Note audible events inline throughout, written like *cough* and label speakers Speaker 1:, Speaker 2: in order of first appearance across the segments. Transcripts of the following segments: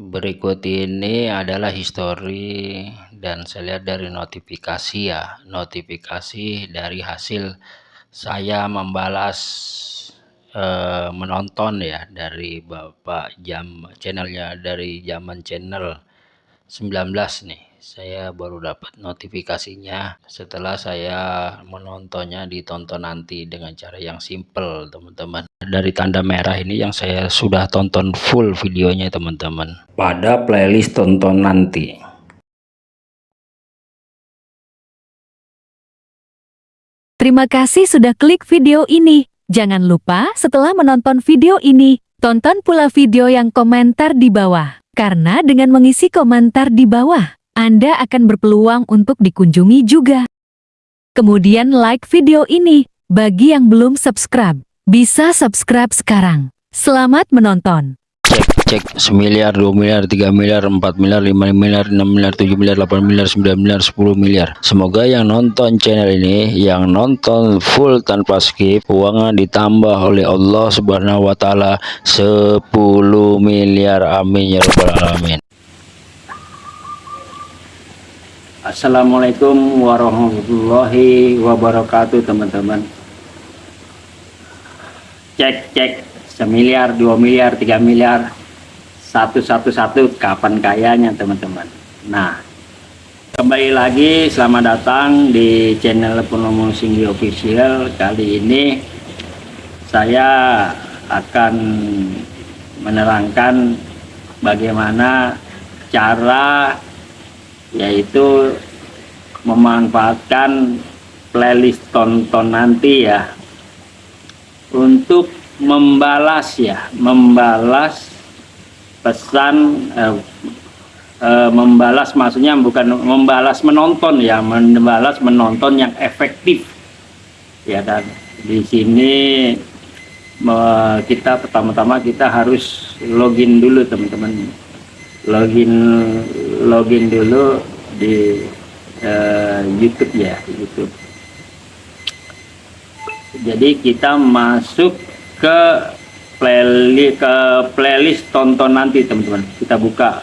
Speaker 1: berikut ini adalah histori dan saya lihat dari notifikasi ya. Notifikasi dari hasil saya membalas eh, menonton ya dari Bapak jam channelnya dari zaman channel 19 nih. Saya baru dapat notifikasinya setelah saya menontonnya ditonton nanti dengan cara yang simple teman-teman dari tanda merah ini yang saya sudah tonton full videonya teman-teman pada playlist tonton nanti
Speaker 2: Terima kasih sudah klik video ini. Jangan lupa setelah menonton video ini, tonton pula video yang komentar di bawah. Karena dengan mengisi komentar di bawah, anda akan berpeluang untuk dikunjungi juga. Kemudian like video ini. Bagi yang belum subscribe, bisa subscribe sekarang. Selamat menonton.
Speaker 1: Cek cek semiliar, dua miliar, tiga miliar, empat miliar, lima miliar, enam miliar, tujuh miliar, delapan miliar, sembilan miliar, sepuluh miliar. Semoga yang nonton channel ini, yang nonton full tanpa skip, uangnya ditambah oleh Allah Subhanahu wa taala 10 miliar. Amin ya rabbal alamin. Assalamualaikum warahmatullahi wabarakatuh teman-teman cek cek. Semiliar dua miliar tiga miliar. Satu satu satu kapan kayanya teman-teman. Nah kembali lagi selamat datang di channel Purnomo Singgi official. Kali ini saya akan menerangkan bagaimana cara yaitu memanfaatkan playlist tonton nanti ya untuk membalas ya membalas pesan eh, eh, membalas maksudnya bukan membalas menonton ya membalas menonton yang efektif. Ya dan di sini kita pertama-tama kita harus login dulu teman-teman. Login login dulu di uh, YouTube ya YouTube jadi kita masuk ke playlist ke playlist tonton nanti teman-teman. Kita buka.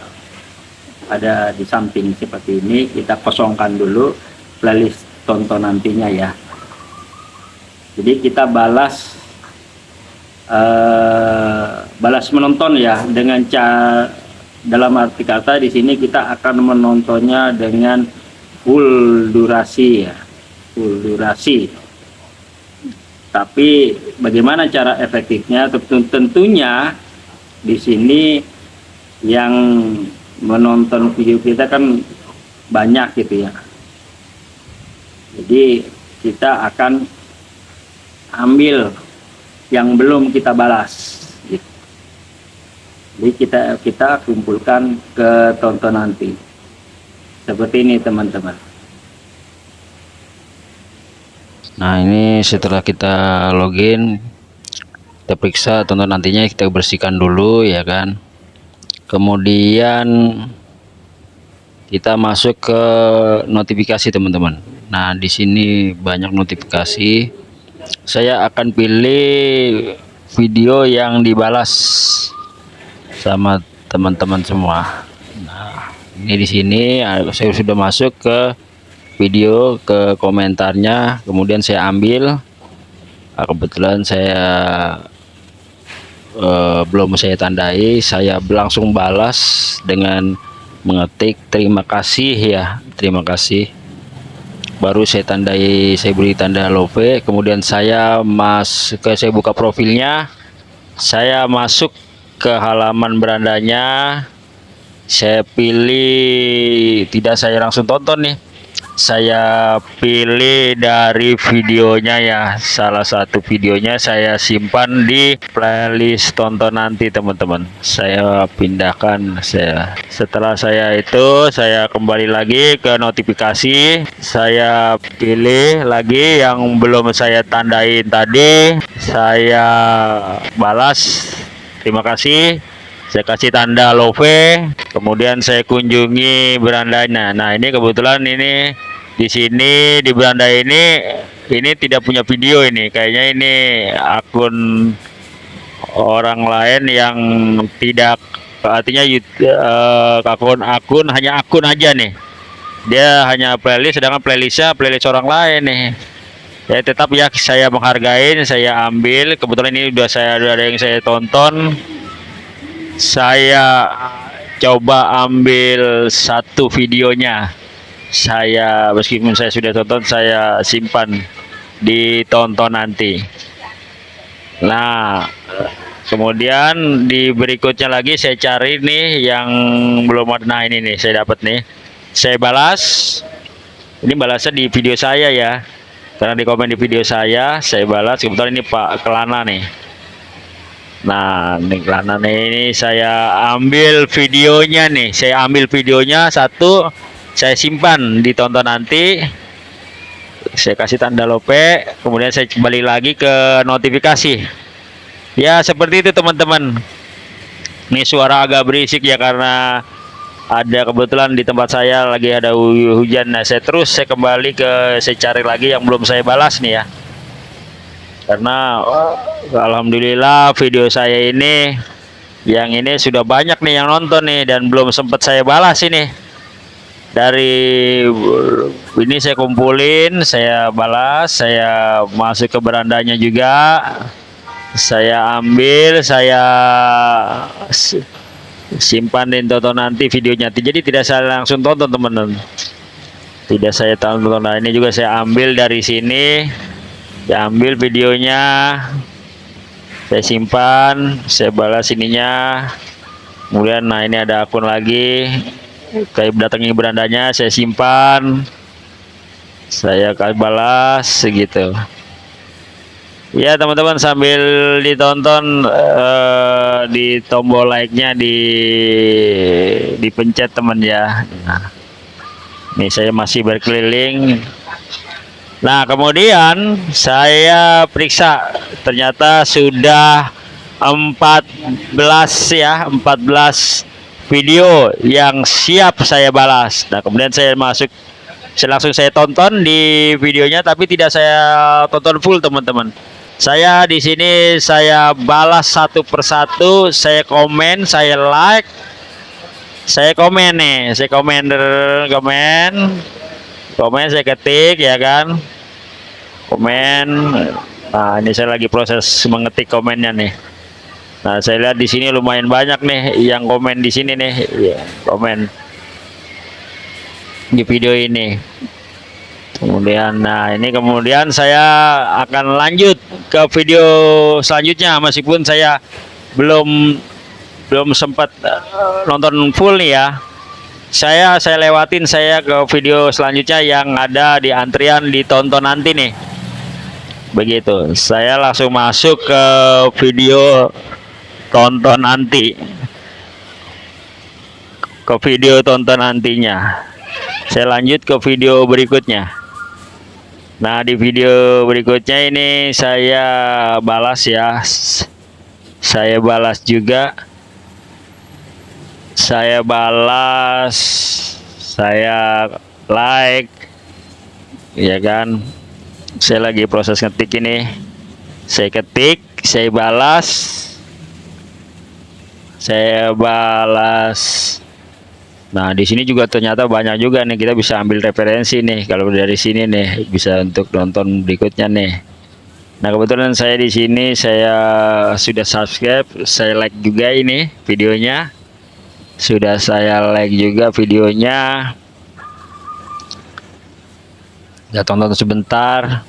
Speaker 1: Ada di samping seperti ini. Kita kosongkan dulu playlist tonton nantinya ya. Jadi kita balas uh, balas menonton ya. Dengan cara dalam arti kata di sini kita akan menontonnya dengan full durasi ya. Full durasi tapi bagaimana cara efektifnya? Tentunya di sini yang menonton video kita kan banyak gitu ya. Jadi kita akan ambil yang belum kita balas jadi kita kita kumpulkan ke tonton nanti. Seperti ini teman-teman nah ini setelah kita login kita periksa tonton nantinya kita bersihkan dulu ya kan? Kemudian kita masuk ke notifikasi teman-teman. Nah di sini banyak notifikasi. Saya akan pilih video yang dibalas sama teman-teman semua. Nah ini di sini ah, saya sudah masuk ke video ke komentarnya kemudian saya ambil. Nah, kebetulan saya uh, belum saya tandai saya langsung balas dengan mengetik terima kasih ya terima kasih. Baru saya tandai saya beri tanda love kemudian saya mas ke saya buka profilnya. Saya masuk ke halaman berandanya. Saya pilih tidak saya langsung tonton nih saya pilih dari videonya ya. Salah satu videonya saya simpan di playlist tonton nanti teman-teman. Saya pindahkan saya. Setelah saya itu saya kembali lagi ke notifikasi. Saya pilih lagi yang belum saya tandain tadi. Saya balas. Terima kasih. Saya kasih tanda love. Kemudian saya kunjungi berandanya. Nah ini kebetulan ini di sini di beranda ini ini tidak punya video ini. Kayaknya ini akun orang lain yang tidak artinya uh, akun akun hanya akun aja nih. Dia hanya playlist sedangkan playlistnya playlist orang lain nih. Ya tetap ya saya menghargai saya ambil. Kebetulan ini udah saya udah ada yang saya tonton. Saya coba ambil satu videonya saya meskipun saya sudah tonton saya simpan ditonton nanti. Nah kemudian di berikutnya lagi saya cari nih yang belum ada. Nah ini nih saya dapat nih. Saya balas. Ini balasnya di video saya ya. Karena di komen di video saya saya balas. Kebetulan ini Pak Kelana nih. Nah ini Kelana nih ini saya ambil videonya nih. Saya ambil videonya satu saya simpan ditonton nanti. Saya kasih tanda lope kemudian saya kembali lagi ke notifikasi. Ya seperti itu teman-teman. Ini suara agak berisik ya karena ada kebetulan di tempat saya lagi ada hujan. Nah saya terus saya kembali ke saya cari lagi yang belum saya balas nih ya. Karena Alhamdulillah video saya ini yang ini sudah banyak nih yang nonton nih dan belum sempat saya balas ini dari ini saya kumpulin saya balas saya masuk ke berandanya juga. Saya ambil saya simpan dan tonton nanti videonya. Jadi tidak saya langsung tonton teman-teman. Tidak saya tonton. Nah ini juga saya ambil dari sini. Saya ambil videonya. Saya simpan saya balas ininya. Kemudian nah ini ada akun lagi kayak datangi berandanya saya simpan saya balas segitu Ya teman-teman sambil ditonton uh, di tombol like-nya di dipencet teman ya. Nah, ini saya masih berkeliling. Nah kemudian saya periksa ternyata sudah 14 ya 14 video yang siap saya balas. Nah kemudian saya masuk saya langsung saya tonton di videonya tapi tidak saya tonton full teman-teman saya di sini saya balas satu persatu, saya komen, saya like, saya komen nih, saya komen komen, komen saya ketik ya kan, komen. Nah ini saya lagi proses mengetik komennya nih. Nah saya lihat di sini lumayan banyak nih yang komen di sini nih, ya, komen di video ini. Kemudian nah ini kemudian saya akan lanjut ke video selanjutnya. Meskipun saya belum belum sempat uh, nonton full nih ya. Saya saya lewatin saya ke video selanjutnya yang ada di antrian ditonton nanti nih. Begitu. Saya langsung masuk ke video tonton nanti ke video tonton nantinya saya lanjut ke video berikutnya. Nah di video berikutnya ini saya balas ya. Saya balas juga. Saya balas. Saya like. Ya kan? Saya lagi proses ngetik ini. Saya ketik Saya balas Saya balas Nah, di sini juga ternyata banyak juga nih kita bisa ambil referensi nih kalau dari sini nih bisa untuk nonton berikutnya nih. Nah, kebetulan saya di sini saya sudah subscribe, saya like juga ini videonya. Sudah saya like juga videonya. Ya tonton sebentar.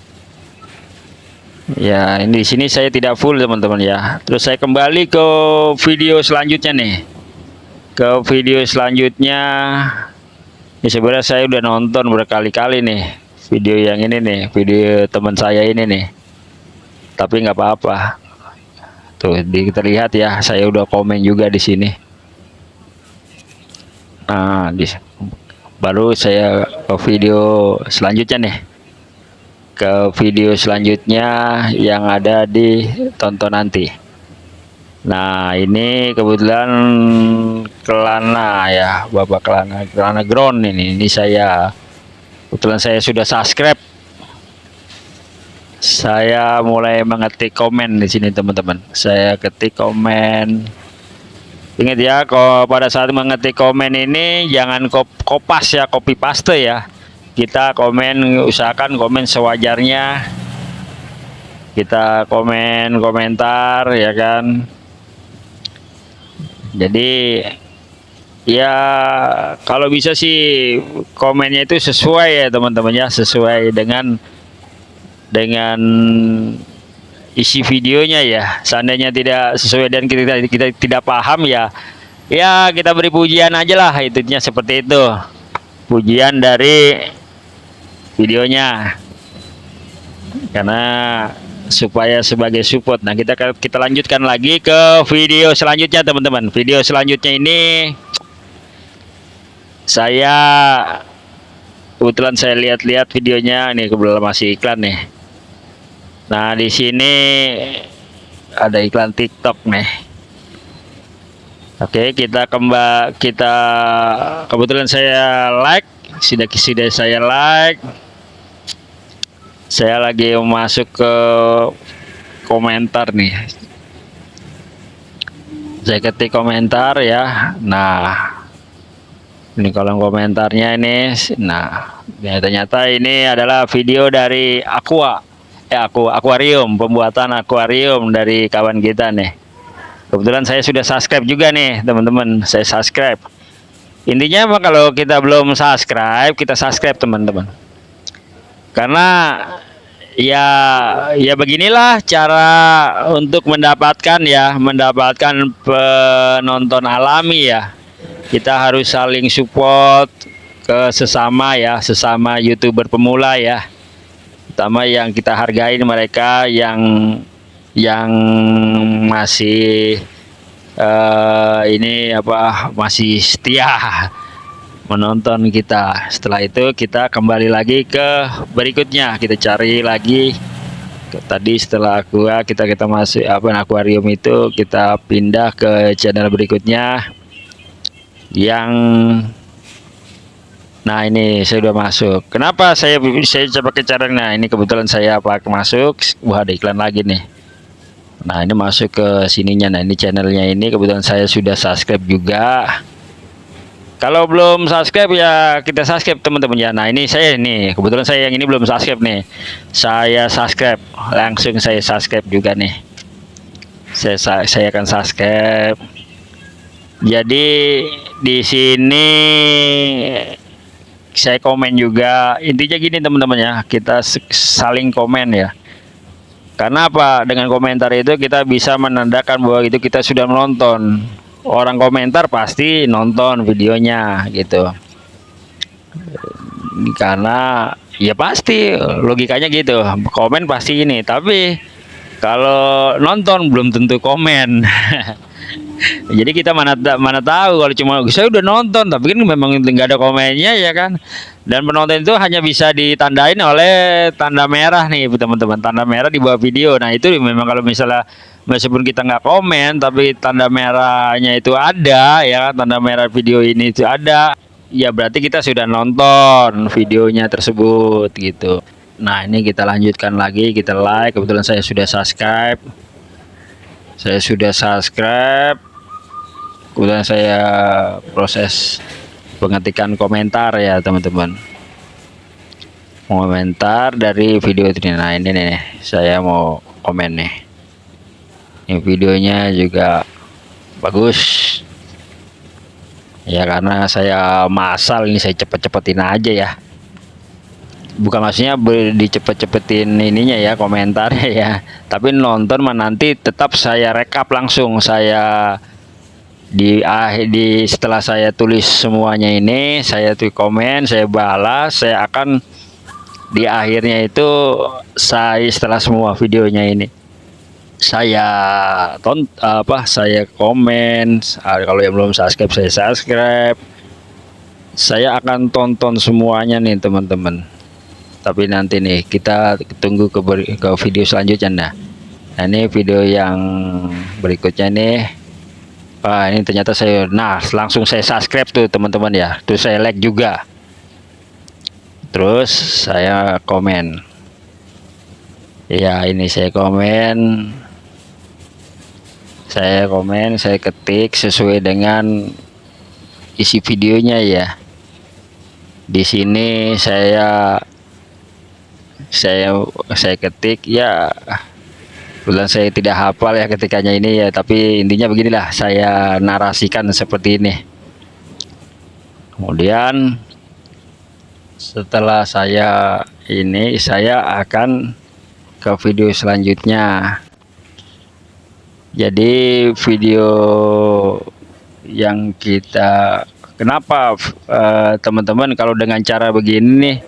Speaker 1: Ya, ini di sini saya tidak full teman-teman ya. Terus saya kembali ke video selanjutnya nih. Ke video selanjutnya ini sebenarnya saya udah nonton berkali-kali nih video yang ini nih video teman saya ini nih. Tapi nggak apa-apa. Tuh di, kita lihat ya saya udah komen juga di sini. Nah di, baru saya ke video selanjutnya nih ke video selanjutnya yang ada di tonton nanti. Nah ini kebetulan kelana ya Bapak kelana kelana ground ini. Ini saya kebetulan saya sudah subscribe. Saya mulai mengetik komen di sini teman-teman. Saya ketik komen. Ingat ya kalau pada saat mengetik komen ini jangan kop kopas ya copy paste ya kita komen usahakan komen sewajarnya. Kita komen komentar ya kan? Jadi ya kalau bisa sih komennya itu sesuai ya teman-teman ya. Sesuai dengan dengan isi videonya ya. Seandainya tidak sesuai dan kita kita tidak paham ya ya kita beri pujian aja lah itunya seperti itu. Pujian dari videonya. Karena supaya sebagai support. Nah kita kita lanjutkan lagi ke video selanjutnya teman-teman. Video selanjutnya ini saya kebetulan saya lihat-lihat videonya. Ini kebetulan masih iklan nih. Nah di sini ada iklan TikTok nih. Oke kita kembali kita kebetulan saya like. Sudah sudah saya like saya lagi masuk ke komentar nih. Saya ketik komentar ya. Nah ini kolom komentarnya ini nah ya, ternyata ini adalah video dari aqua. Ya aku akuarium pembuatan akuarium dari kawan kita nih. Kebetulan saya sudah subscribe juga nih teman-teman. Saya subscribe. Intinya apa? Kalau kita belum subscribe kita subscribe teman-teman karena ya ya beginilah cara untuk mendapatkan ya mendapatkan penonton alami ya. Kita harus saling support ke sesama ya sesama youtuber pemula ya. Pertama yang kita hargai mereka yang yang masih uh, ini apa masih setia menonton kita. Setelah itu kita kembali lagi ke berikutnya. Kita cari lagi. Tadi setelah aqua kita kita masuk apa akuarium itu kita pindah ke channel berikutnya. Yang nah ini saya sudah masuk. Kenapa saya saya coba ke cara nah ini kebetulan saya pakai masuk. Wah ada iklan lagi nih. Nah ini masuk ke sininya. Nah ini channelnya ini. Kebetulan saya sudah subscribe juga kalau belum subscribe ya kita subscribe teman-teman. Ya nah ini saya nih. Kebetulan saya yang ini belum subscribe nih. Saya subscribe. Langsung saya subscribe juga nih. Saya saya akan subscribe. Jadi di sini saya komen juga. Intinya gini teman-teman ya. Kita saling komen ya. Karena apa? Dengan komentar itu kita bisa menandakan bahwa itu kita sudah menonton orang komentar pasti nonton videonya gitu. Karena ya pasti logikanya gitu. Komen pasti ini tapi kalau nonton belum tentu komen. *laughs* Jadi kita mana mana tahu kalau cuma saya udah nonton tapi kan memang nggak ada komennya ya kan. Dan penonton itu hanya bisa ditandain oleh tanda merah nih teman-teman. Tanda merah di bawah video. Nah itu memang kalau misalnya meskipun kita nggak komen tapi tanda merahnya itu ada ya kan? Tanda merah video ini itu ada. Ya berarti kita sudah nonton videonya tersebut gitu. Nah ini kita lanjutkan lagi. Kita like. Kebetulan saya sudah subscribe. Saya sudah subscribe. Kemudian saya proses pengetikan komentar ya teman-teman. Komentar dari video ini nah ini nih. Saya mau komen nih ini videonya juga bagus. Ya karena saya masal ini saya cepet-cepetin aja ya. Bukan maksudnya dicepet-cepetin ininya ya komentarnya ya. Tapi nonton mah nanti tetap saya rekap langsung. Saya di akhir di setelah saya tulis semuanya ini saya tuh komen saya balas saya akan di akhirnya itu saya setelah semua videonya ini saya ton apa saya komen ah, kalau yang belum subscribe saya subscribe. Saya akan tonton semuanya nih teman-teman. Tapi nanti nih kita tunggu ke, ke video selanjutnya nah. nah ini video yang berikutnya nih. Wah ini ternyata saya nah langsung saya subscribe tuh teman-teman ya. Terus saya like juga. Terus saya komen. Ya ini saya komen saya komen saya ketik sesuai dengan isi videonya ya. Di sini saya saya saya ketik ya bulan saya tidak hafal ya ketikanya ini ya tapi intinya beginilah saya narasikan seperti ini. Kemudian setelah saya ini saya akan ke video selanjutnya jadi video yang kita kenapa eh, teman-teman uh, kalau dengan cara begini nih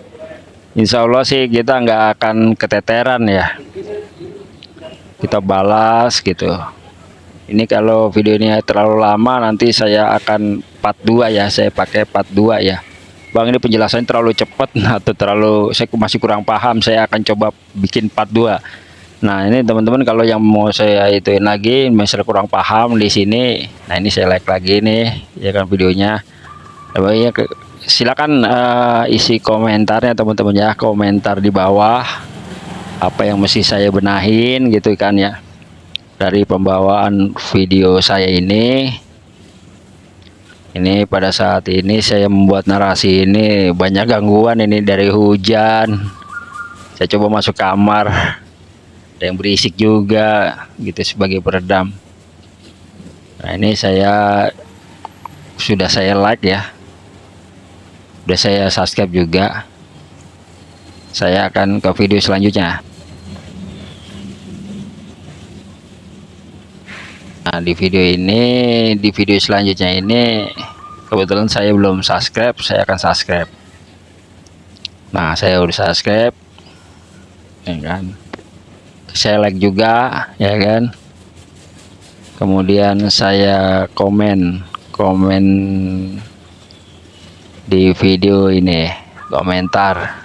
Speaker 1: Insya Allah sih kita nggak akan keteteran ya. Kita balas gitu. Ini kalau video ini terlalu lama nanti saya akan part 2 ya. Saya pakai part 2 ya. Bang ini penjelasannya terlalu cepat *laughs* atau terlalu saya masih kurang paham. Saya akan coba bikin part 2 Nah ini teman-teman kalau yang mau saya ituin lagi misalnya kurang paham di sini Nah ini saya like lagi nih ya kan videonya. Ya silakan uh, isi komentarnya teman-teman ya. Komentar di bawah apa yang mesti saya benahin gitu kan ya. Dari pembawaan video saya ini. Ini pada saat ini saya membuat narasi ini banyak gangguan ini dari hujan. Saya coba masuk kamar ada yang berisik juga gitu sebagai peredam. Nah ini saya sudah saya like ya. Sudah saya subscribe juga. Saya akan ke video selanjutnya. Nah di video ini di video selanjutnya ini kebetulan saya belum subscribe saya akan subscribe. Nah saya udah subscribe. Ya kan saya like juga ya kan? Kemudian saya komen komen di video ini komentar.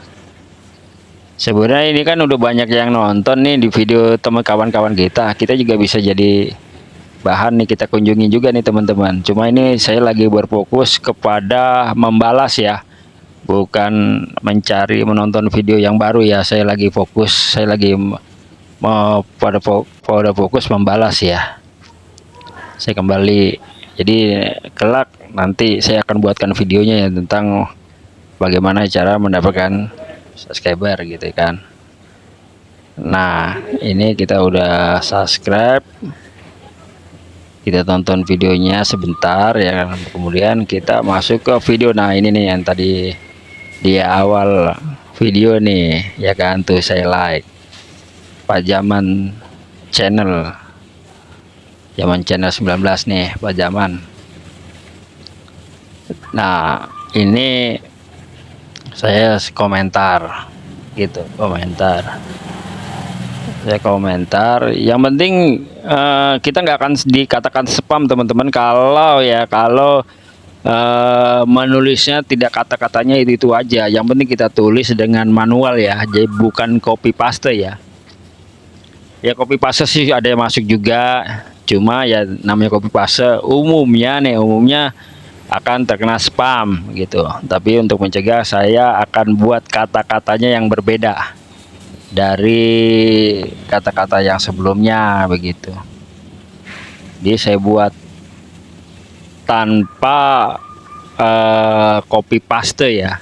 Speaker 1: Sebenarnya ini kan udah banyak yang nonton nih di video teman kawan-kawan kita. Kita juga bisa jadi bahan nih kita kunjungi juga nih teman-teman. Cuma ini saya lagi berfokus kepada membalas ya. Bukan mencari menonton video yang baru ya. Saya lagi fokus saya lagi mau pada pada fokus membalas ya. Saya kembali. Jadi kelak nanti saya akan buatkan videonya ya tentang bagaimana cara mendapatkan subscriber gitu kan. Nah ini kita udah subscribe. Kita tonton videonya sebentar ya kan. Kemudian kita masuk ke video. Nah ini nih yang tadi di awal video nih ya kan? Tuh saya like pajaman channel. Zaman channel 19 nih pajaman. Nah ini saya komentar gitu komentar. Saya komentar. Yang penting uh, kita nggak akan dikatakan spam teman-teman. Kalau ya kalau uh, menulisnya tidak kata-katanya itu itu aja. Yang penting kita tulis dengan manual ya jadi bukan copy paste ya ya copy paste sih ada yang masuk juga. Cuma ya namanya copy paste umumnya nih umumnya akan terkena spam gitu. Tapi untuk mencegah saya akan buat kata-katanya yang berbeda dari kata-kata yang sebelumnya begitu. Jadi saya buat tanpa uh, paste ya.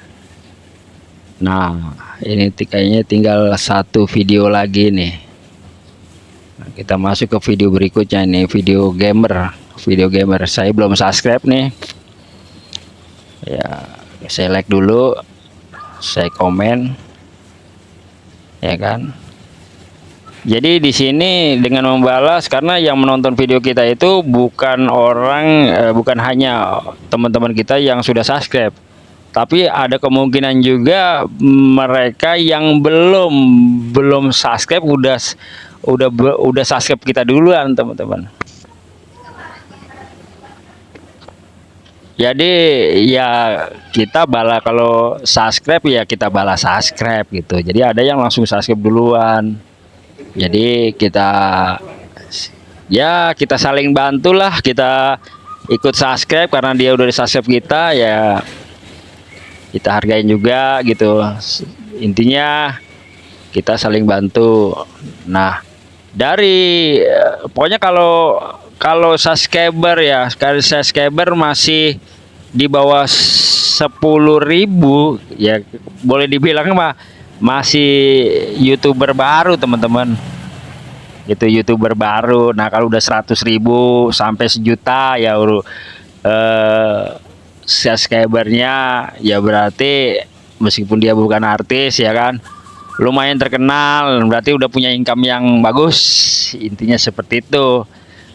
Speaker 1: Nah ini kayaknya tinggal satu video lagi nih Nah, kita masuk ke video berikutnya ini video gamer. Video gamer saya belum subscribe nih. Ya saya like dulu saya komen. Ya kan? Jadi di sini dengan membalas karena yang menonton video kita itu bukan orang eh, bukan hanya teman-teman kita yang sudah subscribe. Tapi ada kemungkinan juga mereka yang belum belum subscribe udah udah udah subscribe kita duluan teman-teman. Jadi ya kita bala kalau subscribe ya kita balas subscribe gitu. Jadi ada yang langsung subscribe duluan. Jadi kita ya kita saling bantulah kita ikut subscribe karena dia udah di subscribe kita ya kita hargain juga gitu. Intinya kita saling bantu. Nah dari pokoknya kalau kalau subscriber ya sekali subscriber masih di bawah 10.000 ya boleh dibilang mah masih youtuber baru teman-teman. Itu youtuber baru. Nah kalau udah 100.000 sampai sejuta ya eh, subscribernya ya berarti meskipun dia bukan artis ya kan lumayan terkenal berarti udah punya income yang bagus. Intinya seperti itu.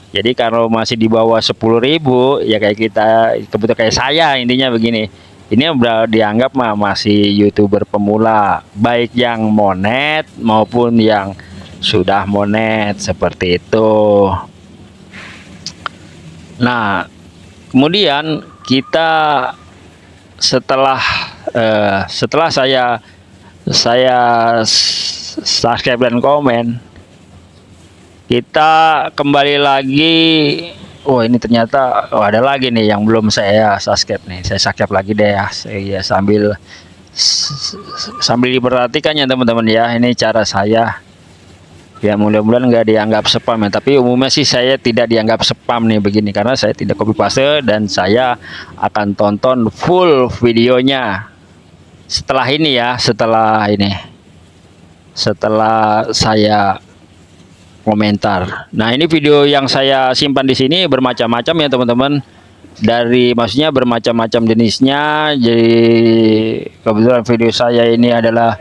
Speaker 1: Jadi kalau masih di bawah 10.000 ya kayak kita kebetulan kayak saya intinya begini. Ini udah dianggap mah masih youtuber pemula baik yang monet maupun yang sudah monet seperti itu. Nah kemudian kita setelah uh, setelah saya saya subscribe dan komen. Kita kembali lagi. Oh ini ternyata oh ada lagi nih yang belum saya subscribe nih. Saya subscribe lagi deh ya. Saya sambil sambil diperhatikan ya teman-teman ya. Ini cara saya. Ya mudah-mudahan nggak dianggap spam ya. Tapi umumnya sih saya tidak dianggap spam nih begini. Karena saya tidak copy paste dan saya akan tonton full videonya setelah ini ya setelah ini. Setelah saya komentar. Nah ini video yang saya simpan di sini bermacam-macam ya teman-teman. Dari maksudnya bermacam-macam jenisnya. Jadi kebetulan video saya ini adalah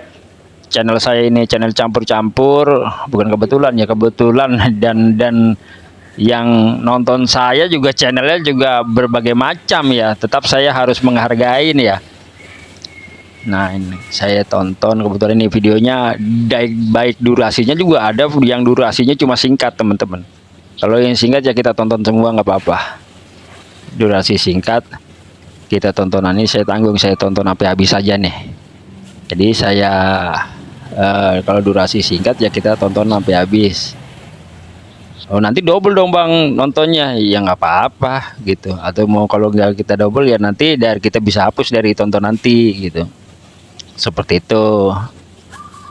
Speaker 1: channel saya ini channel campur-campur. Bukan kebetulan ya kebetulan dan dan yang nonton saya juga channelnya juga berbagai macam ya. Tetap saya harus menghargai ini ya Nah ini saya tonton kebetulan ini videonya baik, baik durasinya juga ada yang durasinya cuma singkat teman-teman. Kalau yang singkat ya kita tonton semua nggak apa-apa. Durasi singkat kita tonton ini saya tanggung saya tonton sampai habis saja nih. Jadi saya eh, kalau durasi singkat ya kita tonton sampai habis. Oh nanti double dong bang nontonnya ya nggak apa-apa gitu atau mau kalau nggak kita double ya nanti dari kita bisa hapus dari tonton nanti gitu seperti itu.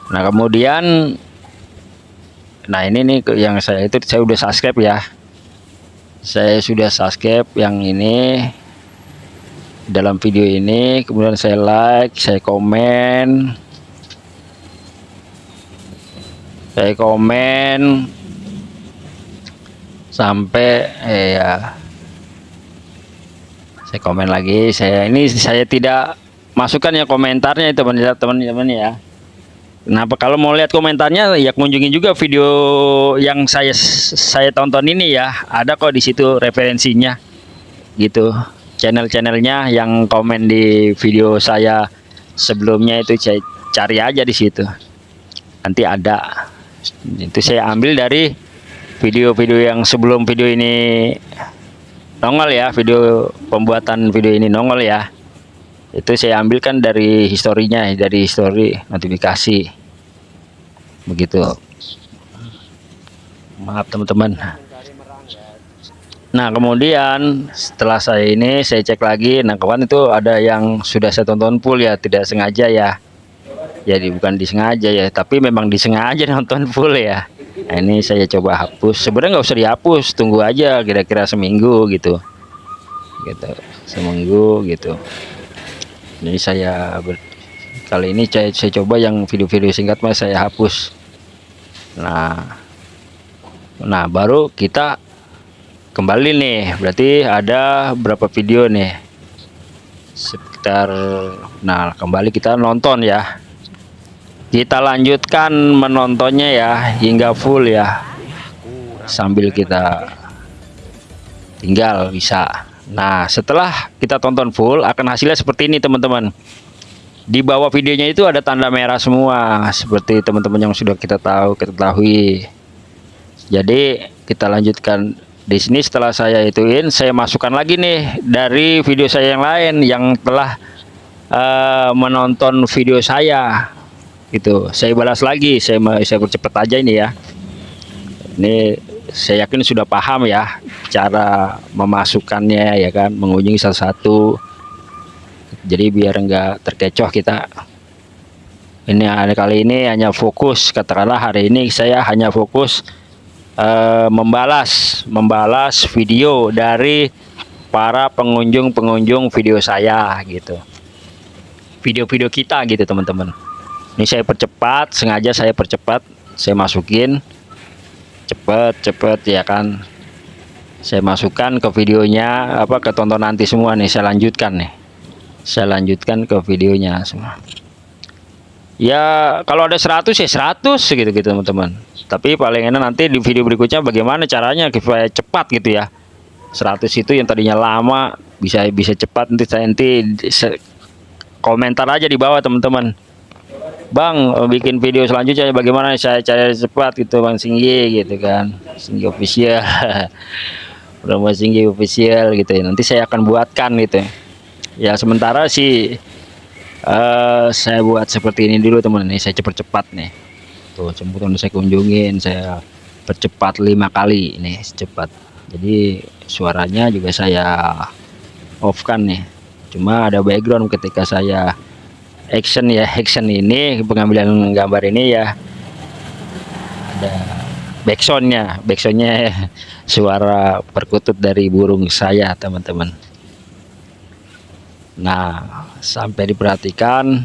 Speaker 1: Nah kemudian nah ini nih yang saya itu saya udah subscribe ya. Saya sudah subscribe yang ini dalam video ini. Kemudian saya like saya komen. Saya komen. Sampai eh, ya. Saya komen lagi. Saya ini saya tidak masukkan ya komentarnya itu teman-teman ya. Kenapa? Kalau mau lihat komentarnya ya kunjungi juga video yang saya saya tonton ini ya. Ada kok di situ referensinya gitu. Channel-channelnya yang komen di video saya sebelumnya itu saya cari aja di situ. Nanti ada. Itu saya ambil dari video-video yang sebelum video ini nongol ya. Video pembuatan video ini nongol ya itu saya ambilkan dari historinya dari histori notifikasi. Begitu. Maaf teman-teman. Nah kemudian setelah saya ini saya cek lagi. Nah kawan itu ada yang sudah saya tonton full ya? Tidak sengaja ya. Jadi bukan disengaja ya tapi memang disengaja *laughs* nonton full ya. Nah, ini saya coba hapus. Sebenarnya nggak usah dihapus tunggu aja kira-kira seminggu gitu. Gitu seminggu gitu ini saya kali ini saya, saya coba yang video-video singkat mas saya hapus. Nah nah baru kita kembali nih. Berarti ada berapa video nih? Sekitar nah kembali kita nonton ya. Kita lanjutkan menontonnya ya hingga full ya. Sambil kita tinggal bisa Nah setelah kita tonton full akan hasilnya seperti ini teman-teman. Di bawah videonya itu ada tanda merah semua seperti teman-teman yang sudah kita tahu ketahui. Jadi kita lanjutkan di sini. Setelah saya ituin saya masukkan lagi nih dari video saya yang lain yang telah uh, menonton video saya. Itu saya balas lagi. Saya saya percepat aja ini ya. Ini saya yakin sudah paham ya cara memasukkannya ya kan mengunjungi satu-satu jadi biar enggak terkecoh kita. Ini hari kali ini hanya fokus katakanlah hari ini saya hanya fokus eh, membalas membalas video dari para pengunjung-pengunjung video saya gitu. Video-video kita gitu teman-teman. Ini saya percepat sengaja saya percepat saya masukin cepet-cepet ya kan? Saya masukkan ke videonya apa ke tonton nanti semua nih saya lanjutkan nih. Saya lanjutkan ke videonya semua. Ya kalau ada 100 ya 100 gitu gitu teman-teman. Tapi paling enak nanti di video berikutnya bagaimana caranya supaya cepat gitu ya. 100 itu yang tadinya lama bisa bisa cepat nanti saya nanti komentar aja di bawah teman-teman Bang bikin video selanjutnya bagaimana saya cari cepat gitu Bang Singgi gitu kan. Singgi official. *laughs* Promo Singgi official gitu ya. Nanti saya akan buatkan gitu ya, ya sementara sih uh, saya buat seperti ini dulu teman. Ini saya cepat-cepat nih. Tuh jemputan saya kunjungin saya percepat lima kali ini cepat. Jadi suaranya juga saya off kan nih. Cuma ada background ketika saya action ya action ini pengambilan gambar ini ya. Ada backsoundnya backsoundnya *laughs* suara perkutut dari burung saya teman-teman. Nah sampai diperhatikan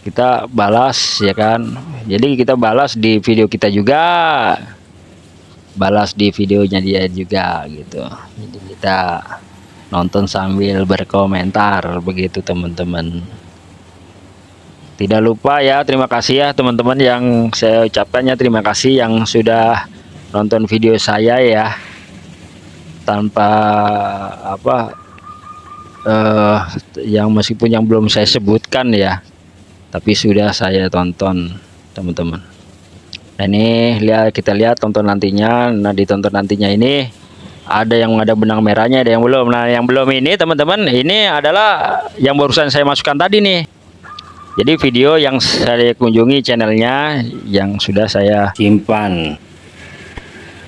Speaker 1: kita balas ya kan. Jadi kita balas di video kita juga. Balas di videonya dia juga gitu. Jadi kita nonton sambil berkomentar begitu teman-teman. Tidak lupa ya terima kasih ya teman-teman yang saya ucapkannya terima kasih yang sudah nonton video saya ya. Tanpa apa eh, yang meskipun yang belum saya sebutkan ya tapi sudah saya tonton teman-teman. Nah ini lihat kita lihat tonton nantinya. Nah ditonton nantinya ini ada yang ada benang merahnya ada yang belum. Nah yang belum ini teman-teman ini adalah yang barusan saya masukkan tadi nih. Jadi video yang saya kunjungi channelnya yang sudah saya simpan.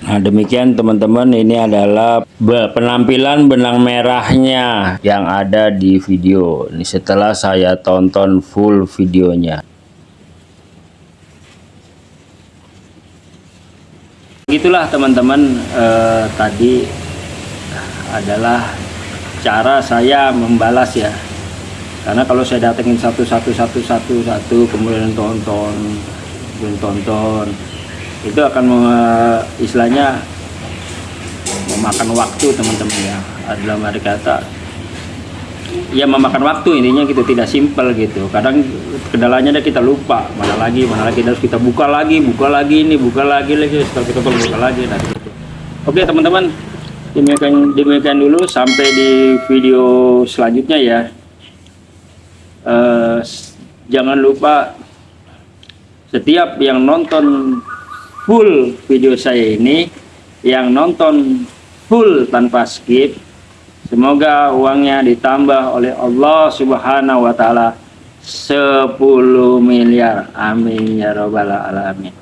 Speaker 1: Nah demikian teman-teman ini adalah penampilan benang merahnya yang ada di video. Ini setelah saya tonton full videonya Itulah teman-teman. Eh, tadi adalah cara saya membalas ya. Karena kalau saya datengin satu satu satu satu satu kemudian tonton kemudian tonton itu akan istilahnya memakan waktu teman-teman ya. Dalam arti kata ya memakan waktu intinya gitu tidak simpel gitu kadang kendalanya ada kita lupa mana lagi mana lagi harus kita buka lagi buka lagi ini buka lagi lagi setelah kita buka lagi nah gitu. oke teman-teman demikian demikian dulu sampai di video selanjutnya ya uh, jangan lupa setiap yang nonton full video saya ini yang nonton full tanpa skip semoga uangnya ditambah oleh Allah subhanahu wa ta'ala. 10 miliar. Amin ya robbal alamin